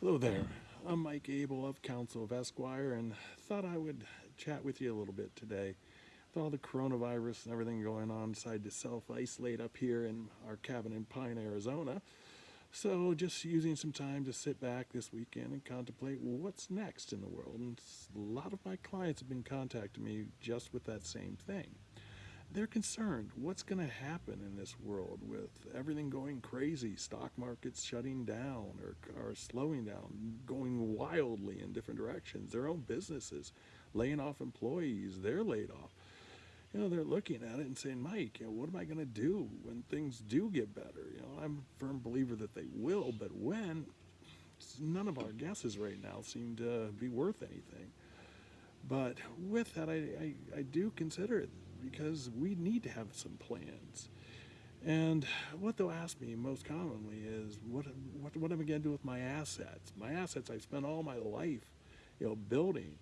Hello there. I'm Mike Abel of Council of Esquire and thought I would chat with you a little bit today. With all the coronavirus and everything going on, decided to self-isolate up here in our cabin in Pine, Arizona. So just using some time to sit back this weekend and contemplate what's next in the world. And a lot of my clients have been contacting me just with that same thing they're concerned. What's going to happen in this world with everything going crazy stock markets shutting down or, or slowing down going wildly in different directions? Their own businesses laying off employees they're laid off. You know they're looking at it and saying mike you know, what am i going to do when things do get better? You know i'm a firm believer that they will but when none of our guesses right now seem to be worth anything. But with that i, I, I do consider it because we need to have some plans. And what they'll ask me most commonly is, what, what, what am I going to do with my assets? My assets I've spent all my life, you know, building.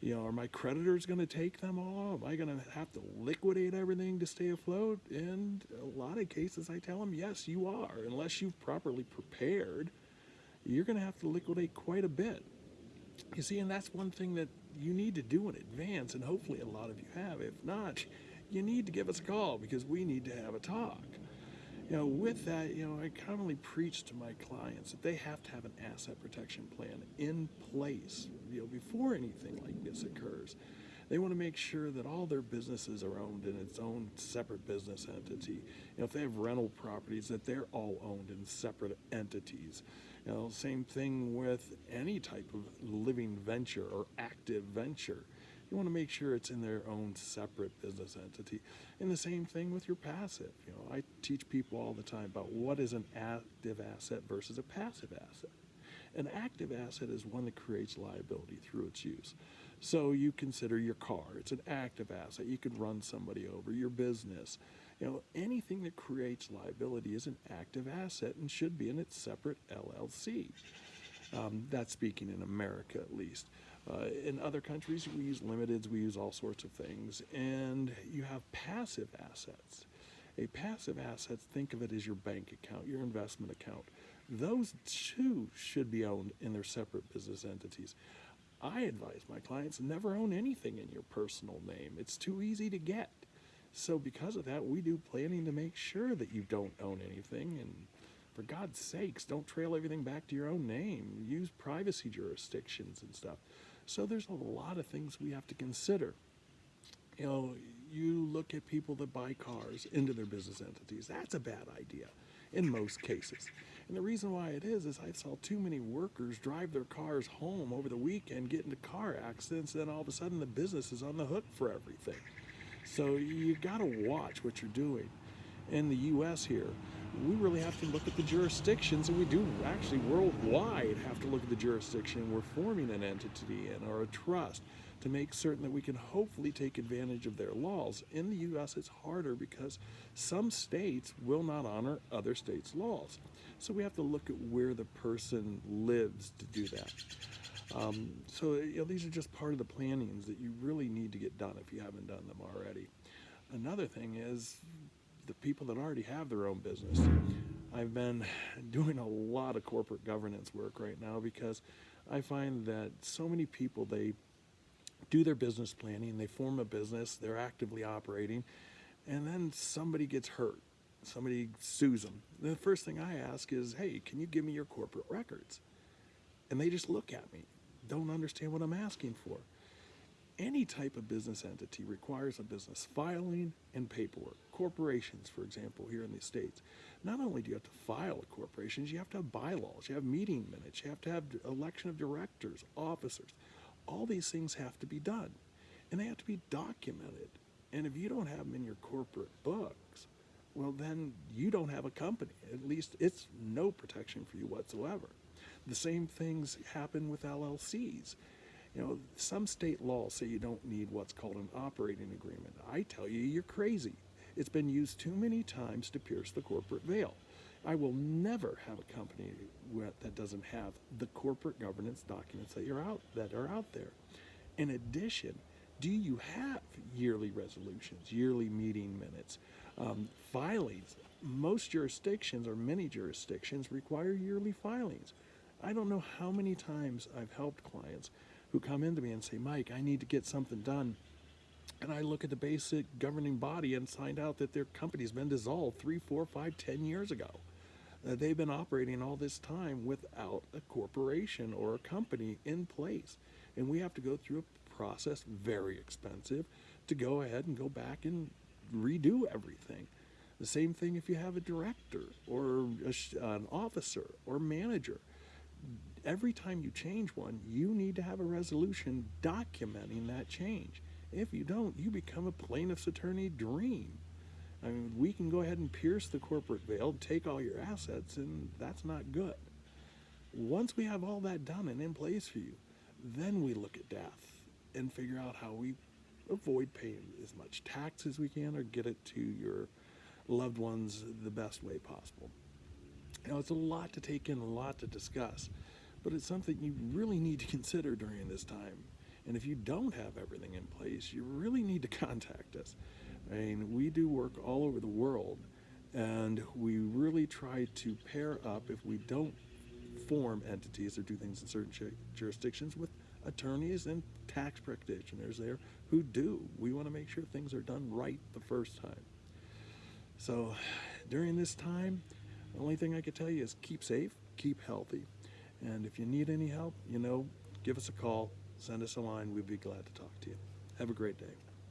You know, are my creditors going to take them all? Am I going to have to liquidate everything to stay afloat? And a lot of cases I tell them, yes, you are. Unless you've properly prepared, you're going to have to liquidate quite a bit. You see, and that's one thing that you need to do in advance, and hopefully a lot of you have. If not, you need to give us a call because we need to have a talk. You know, with that, you know, I commonly preach to my clients that they have to have an asset protection plan in place, you know, before anything like this occurs. They want to make sure that all their businesses are owned in its own separate business entity. You know, if they have rental properties, that they're all owned in separate entities. You know, same thing with any type of living venture or active venture. You want to make sure it's in their own separate business entity. And the same thing with your passive. You know, I teach people all the time about what is an active asset versus a passive asset. An active asset is one that creates liability through its use. So you consider your car, it's an active asset. You could run somebody over, your business. You know, anything that creates liability is an active asset and should be in its separate LLC. Um, that's speaking in America at least. Uh, in other countries, we use limiteds, we use all sorts of things. And you have passive assets. A passive asset, think of it as your bank account, your investment account. Those too should be owned in their separate business entities. I advise my clients never own anything in your personal name. It's too easy to get. So because of that, we do planning to make sure that you don't own anything. And for God's sakes, don't trail everything back to your own name. Use privacy jurisdictions and stuff. So there's a lot of things we have to consider. You know, you look at people that buy cars into their business entities. That's a bad idea in most cases. And the reason why it is, is I saw too many workers drive their cars home over the weekend, get into car accidents, then all of a sudden the business is on the hook for everything. So you've got to watch what you're doing. In the U.S. here, we really have to look at the jurisdictions, and we do actually worldwide have to look at the jurisdiction we're forming an entity in or a trust to make certain that we can hopefully take advantage of their laws. In the U.S., it's harder because some states will not honor other states' laws. So we have to look at where the person lives to do that. Um, so you know, these are just part of the plannings that you really need to get done if you haven't done them already. Another thing is the people that already have their own business. I've been doing a lot of corporate governance work right now because I find that so many people, they do their business planning, they form a business, they're actively operating, and then somebody gets hurt. Somebody sues them. The first thing I ask is, hey, can you give me your corporate records? And they just look at me don't understand what I'm asking for. Any type of business entity requires a business filing and paperwork. Corporations, for example, here in the States, not only do you have to file a corporation, you have to have bylaws, you have meeting minutes, you have to have election of directors, officers. All these things have to be done, and they have to be documented. And if you don't have them in your corporate books, well, then you don't have a company. At least it's no protection for you whatsoever. The same things happen with LLCs. You know, some state laws say you don't need what's called an operating agreement. I tell you, you're crazy. It's been used too many times to pierce the corporate veil. I will never have a company that doesn't have the corporate governance documents that you're out that are out there. In addition, do you have yearly resolutions, yearly meeting minutes, um, filings? Most jurisdictions or many jurisdictions require yearly filings I don't know how many times I've helped clients who come into me and say, Mike, I need to get something done. And I look at the basic governing body and find out that their company's been dissolved three, four, five, ten years ago. Uh, they've been operating all this time without a corporation or a company in place. And we have to go through a process, very expensive, to go ahead and go back and redo everything. The same thing if you have a director or a, an officer or manager. Every time you change one, you need to have a resolution documenting that change. If you don't, you become a plaintiff's attorney dream. I mean, we can go ahead and pierce the corporate veil, take all your assets, and that's not good. Once we have all that done and in place for you, then we look at death and figure out how we avoid paying as much tax as we can or get it to your loved ones the best way possible. Now, it's a lot to take in, a lot to discuss, but it's something you really need to consider during this time. And if you don't have everything in place, you really need to contact us. I mean, we do work all over the world, and we really try to pair up if we don't form entities or do things in certain jurisdictions with attorneys and tax practitioners there who do. We want to make sure things are done right the first time. So during this time, the only thing I can tell you is keep safe, keep healthy. And if you need any help, you know, give us a call, send us a line. We'd be glad to talk to you. Have a great day.